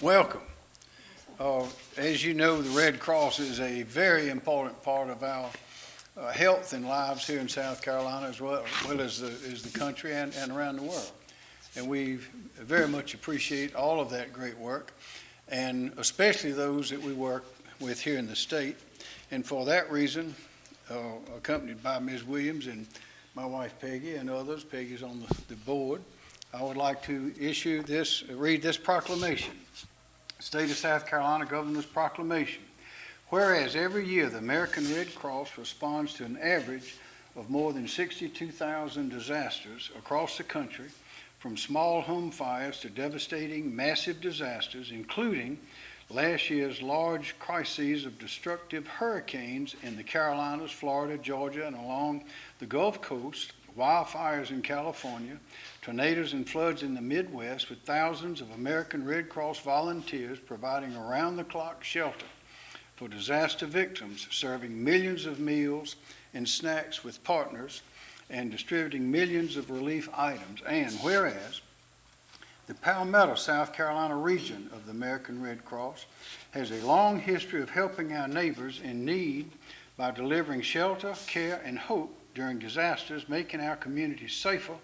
welcome. Uh, As you know, the Red Cross is a very important part of our uh, health and lives here in South Carolina as well, well as the, as the country and, and around the world. And we very much appreciate all of that great work, and especially those that we work with here in the state. And for that reason, uh, accompanied by Ms. Williams and my wife Peggy and others, Peggy's on the, the board, I would like to issue this, read this proclamation. State of South Carolina Governor's Proclamation. Whereas every year the American Red Cross responds to an average of more than 62,000 disasters across the country, from small home fires to devastating massive disasters, including last year's large crises of destructive hurricanes in the Carolinas, Florida, Georgia, and along the Gulf Coast, wildfires in California, tornadoes and floods in the Midwest, with thousands of American Red Cross volunteers providing around-the-clock shelter for disaster victims, serving millions of meals and snacks with partners, and distributing millions of relief items. And whereas the Palmetto, South Carolina region of the American Red Cross has a long history of helping our neighbors in need by delivering shelter, care, and hope during disasters, making our communities safer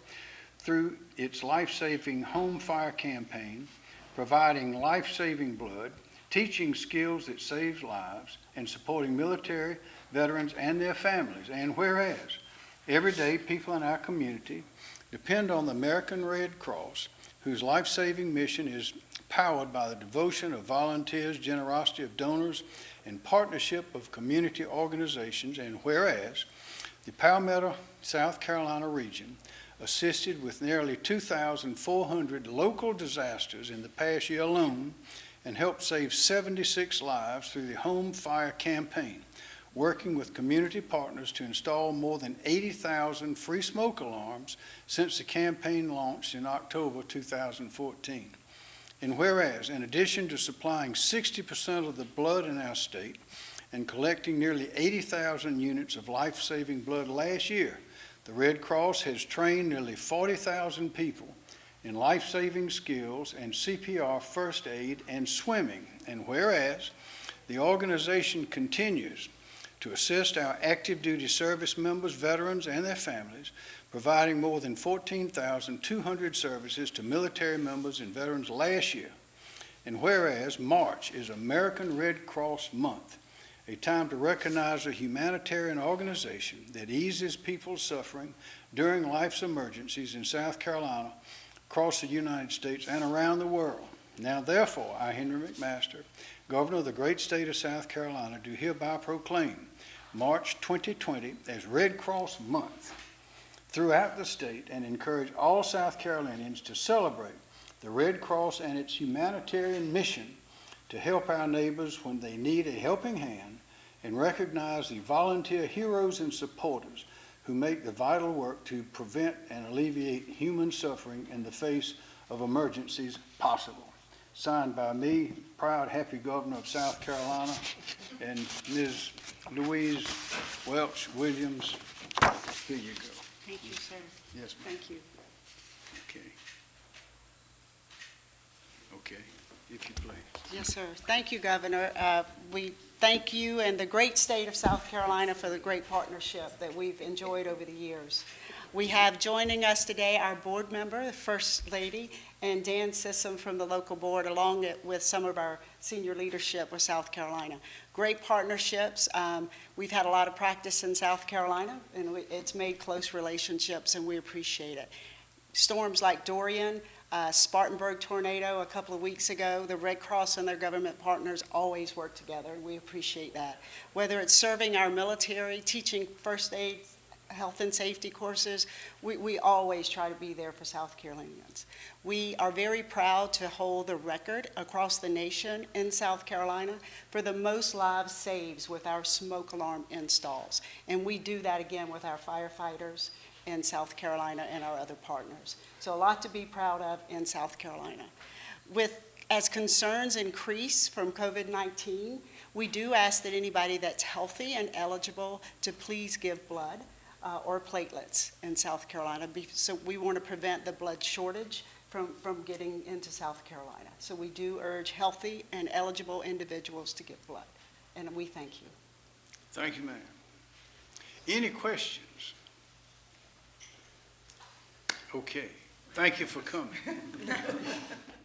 through its life-saving home fire campaign, providing life-saving blood, teaching skills that save lives, and supporting military, veterans, and their families. And whereas every day people in our community depend on the American Red Cross, whose life-saving mission is powered by the devotion of volunteers, generosity of donors, and partnership of community organizations. And whereas the Palmetto, South Carolina region assisted with nearly 2,400 local disasters in the past year alone and helped save 76 lives through the Home Fire Campaign, working with community partners to install more than 80,000 free smoke alarms since the campaign launched in October 2014. And whereas, in addition to supplying 60% of the blood in our state and collecting nearly 80,000 units of life-saving blood last year, the Red Cross has trained nearly 40,000 people in life-saving skills and CPR first aid and swimming. And whereas the organization continues to assist our active duty service members, veterans, and their families, providing more than 14,200 services to military members and veterans last year. And whereas March is American Red Cross Month, a time to recognize a humanitarian organization that eases people's suffering during life's emergencies in South Carolina, across the United States, and around the world. Now therefore, I, Henry McMaster, Governor of the great state of South Carolina, do hereby proclaim March 2020 as Red Cross Month throughout the state and encourage all South Carolinians to celebrate the Red Cross and its humanitarian mission to help our neighbors when they need a helping hand and recognize the volunteer heroes and supporters who make the vital work to prevent and alleviate human suffering in the face of emergencies possible. Signed by me, proud, happy governor of South Carolina, and Ms. Louise Welch Williams. Here you go. Thank you, sir. Yes, ma'am. Thank you. Okay. Okay, if you please. Yes, sir. Thank you, Governor. Uh, We thank you and the great state of South Carolina for the great partnership that we've enjoyed over the years. We have joining us today our board member, the First Lady, and Dan Sissom from the local board, along with some of our senior leadership with South Carolina. Great partnerships. Um, We've had a lot of practice in South Carolina, and we- it's made close relationships, and we appreciate it. Storms like Dorian, uh, Spartanburg tornado a couple of weeks ago, the Red Cross and their government partners always work together, we appreciate that. Whether it's serving our military, teaching first aid, health and safety courses, we, we always try to be there for South Carolinians. We are very proud to hold the record across the nation in South Carolina for the most lives saved with our smoke alarm installs. And we do that again with our firefighters in South Carolina and our other partners. So a lot to be proud of in South Carolina. With, as concerns increase from COVID-19, we do ask that anybody that's healthy and eligible to please give blood uh, or platelets in South Carolina. So we want to prevent the blood shortage from, from getting into South Carolina. So we do urge healthy and eligible individuals to give blood, and we thank you. Thank you, ma'am. Any questions? Okay, thank you for coming.